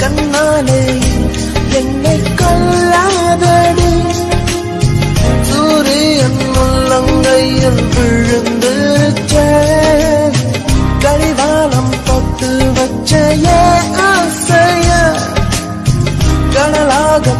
கண்ணாலே என்னை கொல்லாதடி. சூரியன் முள்ளங்கையில் விழுந்து கடிவாளம் பத்து வச்ச ஆசைய. கடலாக